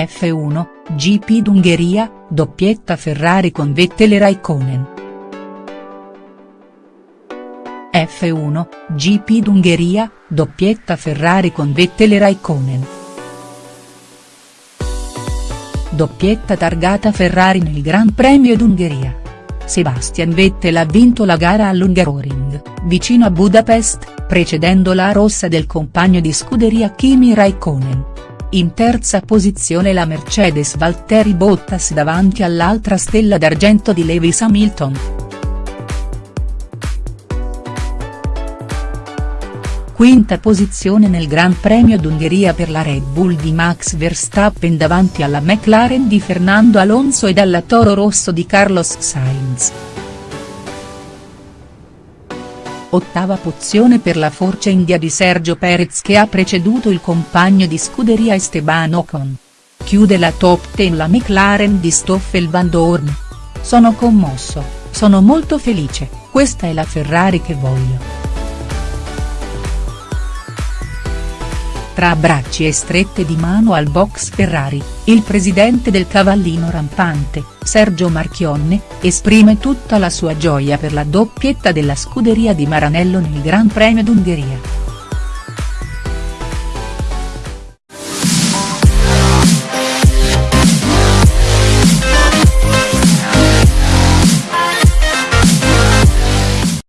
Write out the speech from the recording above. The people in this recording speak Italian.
F1, GP d'Ungheria, doppietta Ferrari con Vettel e Raikkonen. F1, GP d'Ungheria, doppietta Ferrari con Vettel e Raikkonen. Doppietta targata Ferrari nel Gran Premio d'Ungheria. Sebastian Vettel ha vinto la gara all'Ungaroring, vicino a Budapest, precedendo la rossa del compagno di scuderia Kimi Raikkonen. In terza posizione la Mercedes Valtteri Bottas davanti all'altra stella d'argento di Lewis Hamilton. Quinta posizione nel Gran Premio d'Ungheria per la Red Bull di Max Verstappen davanti alla McLaren di Fernando Alonso e dalla Toro Rosso di Carlos Sainz. Ottava pozione per la Force India di Sergio Perez che ha preceduto il compagno di scuderia Esteban Ocon. Chiude la top 10 la McLaren di Stoffel Van Dorn. Sono commosso, sono molto felice, questa è la Ferrari che voglio. Tra abbracci e strette di mano al box Ferrari, il presidente del Cavallino Rampante, Sergio Marchionne, esprime tutta la sua gioia per la doppietta della scuderia di Maranello nel Gran Premio d'Ungheria.